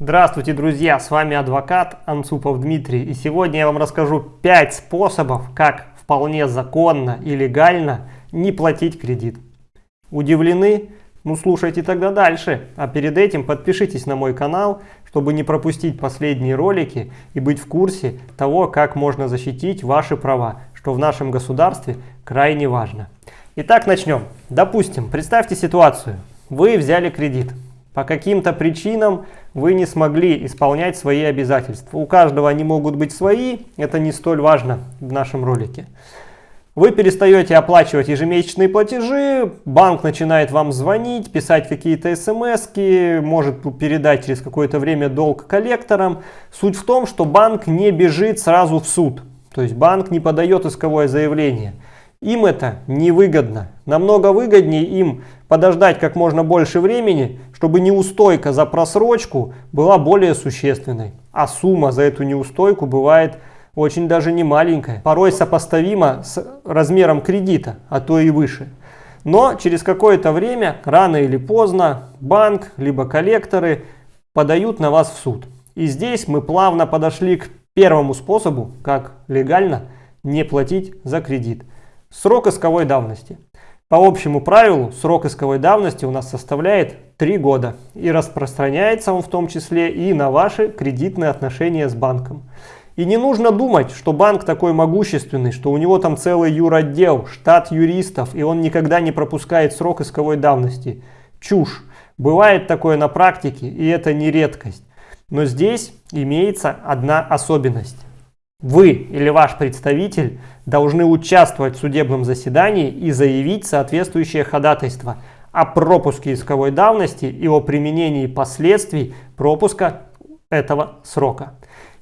Здравствуйте, друзья! С вами адвокат Анцупов Дмитрий. И сегодня я вам расскажу 5 способов, как вполне законно и легально не платить кредит. Удивлены? Ну слушайте тогда дальше. А перед этим подпишитесь на мой канал, чтобы не пропустить последние ролики и быть в курсе того, как можно защитить ваши права, что в нашем государстве крайне важно. Итак, начнем. Допустим, представьте ситуацию. Вы взяли кредит. По каким-то причинам вы не смогли исполнять свои обязательства. У каждого они могут быть свои, это не столь важно в нашем ролике. Вы перестаете оплачивать ежемесячные платежи, банк начинает вам звонить, писать какие-то смс, может передать через какое-то время долг коллекторам. Суть в том, что банк не бежит сразу в суд. То есть банк не подает исковое заявление. Им это невыгодно. Намного выгоднее им подождать как можно больше времени, чтобы неустойка за просрочку была более существенной. А сумма за эту неустойку бывает очень даже не маленькая, порой сопоставима с размером кредита, а то и выше. Но через какое-то время, рано или поздно, банк либо коллекторы подают на вас в суд. И здесь мы плавно подошли к первому способу, как легально не платить за кредит – Срок исковой давности. По общему правилу срок исковой давности у нас составляет 3 года и распространяется он в том числе и на ваши кредитные отношения с банком. И не нужно думать, что банк такой могущественный, что у него там целый юротдел, штат юристов, и он никогда не пропускает срок исковой давности. Чушь. Бывает такое на практике, и это не редкость. Но здесь имеется одна особенность. Вы или ваш представитель должны участвовать в судебном заседании и заявить соответствующее ходатайство о пропуске исковой давности и о применении последствий пропуска этого срока.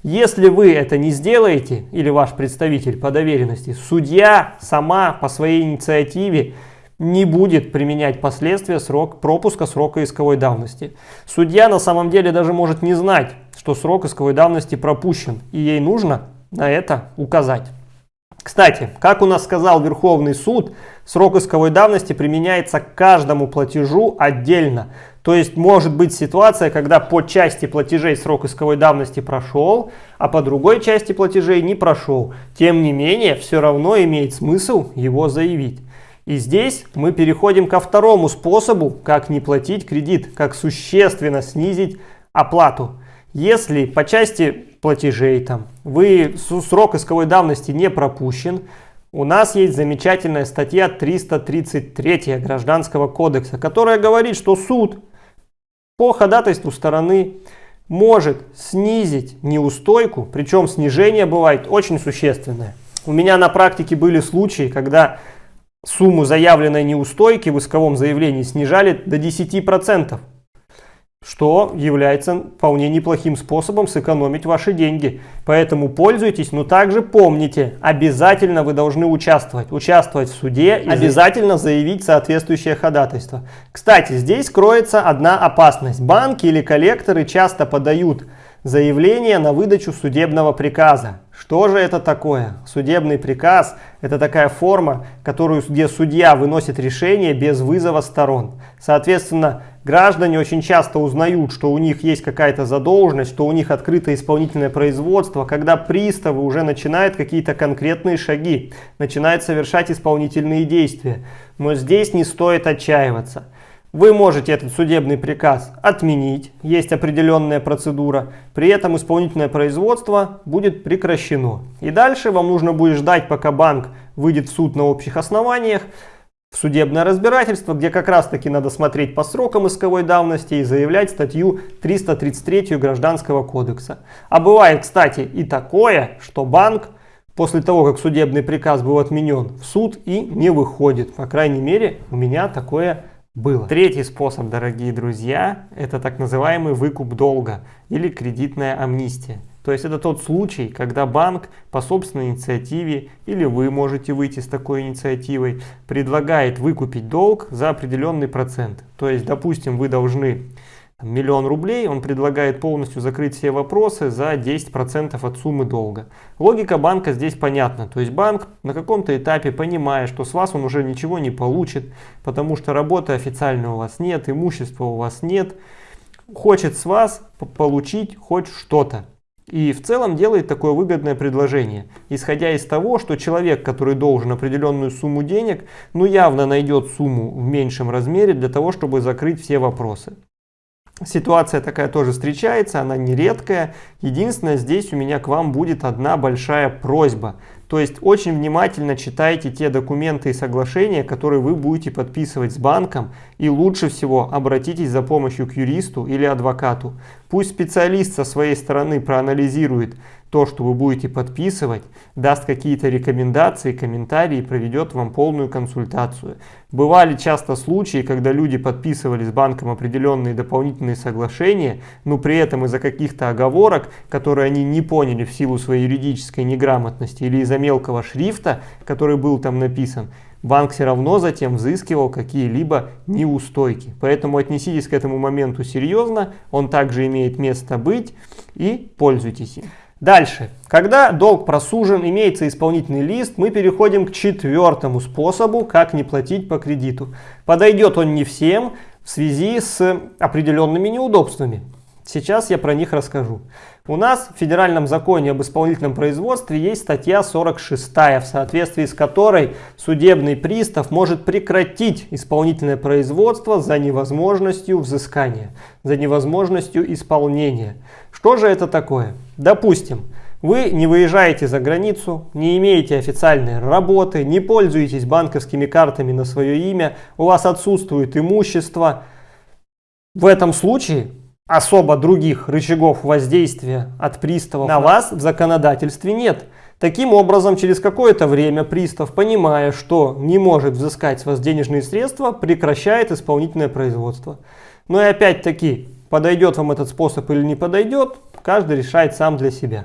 Если вы это не сделаете, или ваш представитель по доверенности, судья сама по своей инициативе не будет применять последствия срок, пропуска срока исковой давности. Судья на самом деле даже может не знать, что срок исковой давности пропущен, и ей нужно на это указать. Кстати, как у нас сказал Верховный суд, срок исковой давности применяется к каждому платежу отдельно. То есть может быть ситуация, когда по части платежей срок исковой давности прошел, а по другой части платежей не прошел. Тем не менее, все равно имеет смысл его заявить. И здесь мы переходим ко второму способу, как не платить кредит, как существенно снизить оплату. Если по части платежей там. Вы срок исковой давности не пропущен, у нас есть замечательная статья 333 Гражданского кодекса, которая говорит, что суд по ходатайству стороны может снизить неустойку, причем снижение бывает очень существенное. У меня на практике были случаи, когда сумму заявленной неустойки в исковом заявлении снижали до 10% что является вполне неплохим способом сэкономить ваши деньги. Поэтому пользуйтесь, но также помните, обязательно вы должны участвовать. Участвовать в суде, и обязательно заявить соответствующее ходатайство. Кстати, здесь кроется одна опасность. Банки или коллекторы часто подают заявление на выдачу судебного приказа. Что же это такое? Судебный приказ – это такая форма, которую, где судья выносит решение без вызова сторон. Соответственно, граждане очень часто узнают, что у них есть какая-то задолженность, что у них открыто исполнительное производство, когда приставы уже начинают какие-то конкретные шаги, начинают совершать исполнительные действия. Но здесь не стоит отчаиваться. Вы можете этот судебный приказ отменить, есть определенная процедура, при этом исполнительное производство будет прекращено. И дальше вам нужно будет ждать, пока банк выйдет в суд на общих основаниях, судебное разбирательство, где как раз таки надо смотреть по срокам исковой давности и заявлять статью 333 Гражданского кодекса. А бывает, кстати, и такое, что банк после того, как судебный приказ был отменен, в суд и не выходит. По крайней мере, у меня такое было. Третий способ, дорогие друзья, это так называемый выкуп долга или кредитная амнистия. То есть это тот случай, когда банк по собственной инициативе или вы можете выйти с такой инициативой, предлагает выкупить долг за определенный процент. То есть, допустим, вы должны миллион рублей, он предлагает полностью закрыть все вопросы за 10% от суммы долга. Логика банка здесь понятна. То есть банк на каком-то этапе, понимая, что с вас он уже ничего не получит, потому что работы официальной у вас нет, имущества у вас нет, хочет с вас получить хоть что-то. И в целом делает такое выгодное предложение, исходя из того, что человек, который должен определенную сумму денег, ну явно найдет сумму в меньшем размере для того, чтобы закрыть все вопросы. Ситуация такая тоже встречается, она не редкая. Единственное, здесь у меня к вам будет одна большая просьба. То есть очень внимательно читайте те документы и соглашения, которые вы будете подписывать с банком. И лучше всего обратитесь за помощью к юристу или адвокату. Пусть специалист со своей стороны проанализирует то, что вы будете подписывать, даст какие-то рекомендации, комментарии, проведет вам полную консультацию. Бывали часто случаи, когда люди подписывали с банком определенные дополнительные соглашения, но при этом из-за каких-то оговорок, которые они не поняли в силу своей юридической неграмотности или из-за мелкого шрифта, который был там написан, банк все равно затем взыскивал какие-либо неустойки. Поэтому отнеситесь к этому моменту серьезно, он также имеет место быть и пользуйтесь им. Дальше. Когда долг просужен, имеется исполнительный лист, мы переходим к четвертому способу, как не платить по кредиту. Подойдет он не всем в связи с определенными неудобствами. Сейчас я про них расскажу. У нас в Федеральном законе об исполнительном производстве есть статья 46, в соответствии с которой судебный пристав может прекратить исполнительное производство за невозможностью взыскания, за невозможностью исполнения. Что же это такое? Допустим, вы не выезжаете за границу, не имеете официальной работы, не пользуетесь банковскими картами на свое имя, у вас отсутствует имущество. В этом случае особо других рычагов воздействия от приставов на вас в законодательстве нет. Таким образом, через какое-то время пристав, понимая, что не может взыскать с вас денежные средства, прекращает исполнительное производство. Но и опять-таки, подойдет вам этот способ или не подойдет, каждый решает сам для себя.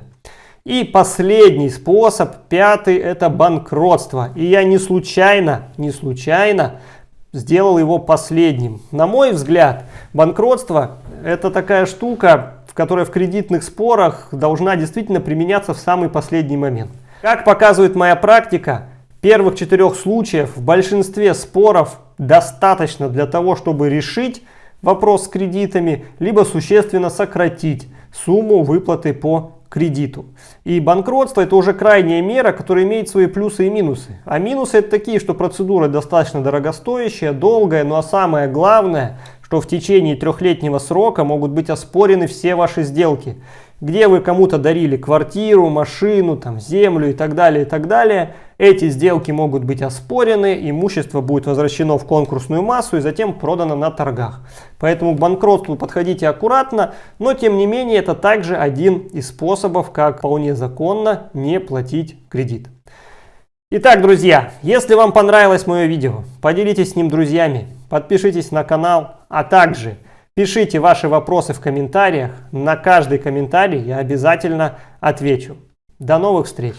И последний способ, пятый, это банкротство. И я не случайно, не случайно сделал его последним. На мой взгляд, банкротство это такая штука, в которой в кредитных спорах должна действительно применяться в самый последний момент. Как показывает моя практика, первых четырех случаев в большинстве споров достаточно для того, чтобы решить вопрос с кредитами, либо существенно сократить сумму выплаты по кредиту. И банкротство это уже крайняя мера, которая имеет свои плюсы и минусы. А минусы это такие, что процедура достаточно дорогостоящая, долгая, ну а самое главное, что в течение трехлетнего срока могут быть оспорены все ваши сделки где вы кому-то дарили квартиру, машину, там, землю и так далее, и так далее. Эти сделки могут быть оспорены, имущество будет возвращено в конкурсную массу и затем продано на торгах. Поэтому к банкротству подходите аккуратно, но тем не менее это также один из способов, как вполне законно не платить кредит. Итак, друзья, если вам понравилось мое видео, поделитесь с ним друзьями, подпишитесь на канал, а также Пишите ваши вопросы в комментариях. На каждый комментарий я обязательно отвечу. До новых встреч!